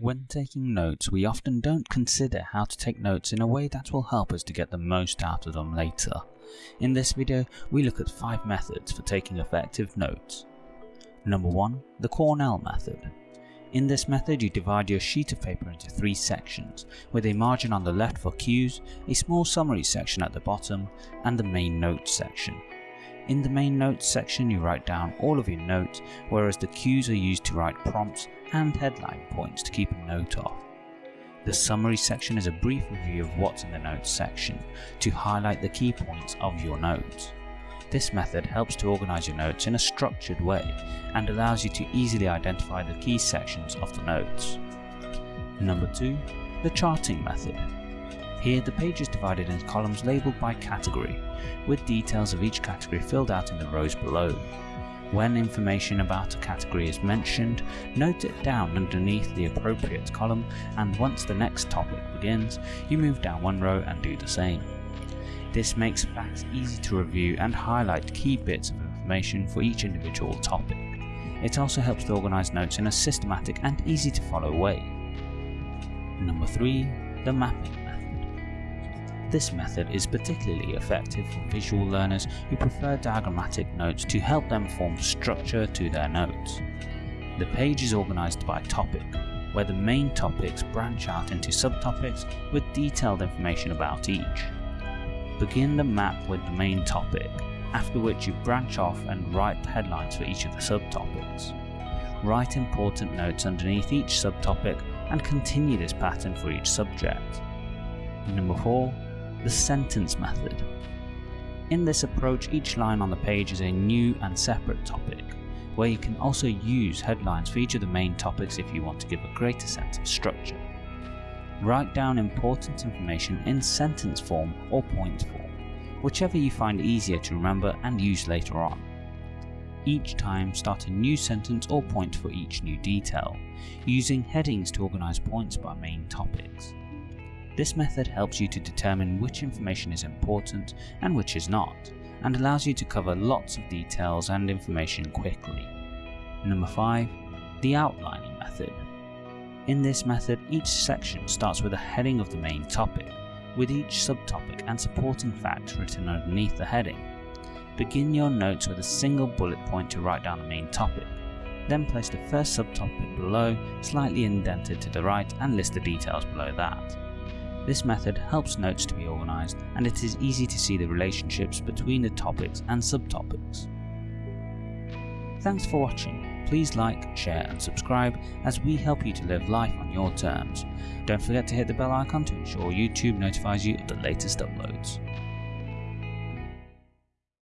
When taking notes, we often don't consider how to take notes in a way that will help us to get the most out of them later. In this video, we look at 5 methods for taking effective notes. Number 1. The Cornell method. In this method you divide your sheet of paper into three sections, with a margin on the left for cues, a small summary section at the bottom, and the main notes section. In the main notes section you write down all of your notes, whereas the cues are used to write prompts and headline points to keep a note of. The summary section is a brief review of what's in the notes section, to highlight the key points of your notes. This method helps to organise your notes in a structured way and allows you to easily identify the key sections of the notes. Number 2. The charting method. Here the page is divided into columns labelled by category, with details of each category filled out in the rows below. When information about a category is mentioned, note it down underneath the appropriate column and once the next topic begins, you move down one row and do the same. This makes facts easy to review and highlight key bits of information for each individual topic. It also helps to organise notes in a systematic and easy to follow way. Number 3. The mapping. This method is particularly effective for visual learners who prefer diagrammatic notes to help them form structure to their notes. The page is organised by topic, where the main topics branch out into subtopics with detailed information about each. Begin the map with the main topic, after which you branch off and write the headlines for each of the subtopics. Write important notes underneath each subtopic and continue this pattern for each subject. Number 4. The sentence method. In this approach each line on the page is a new and separate topic, where you can also use headlines for each of the main topics if you want to give a greater sense of structure. Write down important information in sentence form or point form, whichever you find easier to remember and use later on. Each time start a new sentence or point for each new detail, using headings to organise points by main topics. This method helps you to determine which information is important and which is not, and allows you to cover lots of details and information quickly. Number 5. The outlining method. In this method, each section starts with a heading of the main topic, with each subtopic and supporting fact written underneath the heading. Begin your notes with a single bullet point to write down the main topic, then place the first subtopic below, slightly indented to the right and list the details below that. This method helps notes to be organised and it is easy to see the relationships between the topics and subtopics. Thanks for watching please like, share and subscribe as we help you to live life on your terms. Don't forget to hit the bell icon to ensure YouTube notifies you of the latest uploads.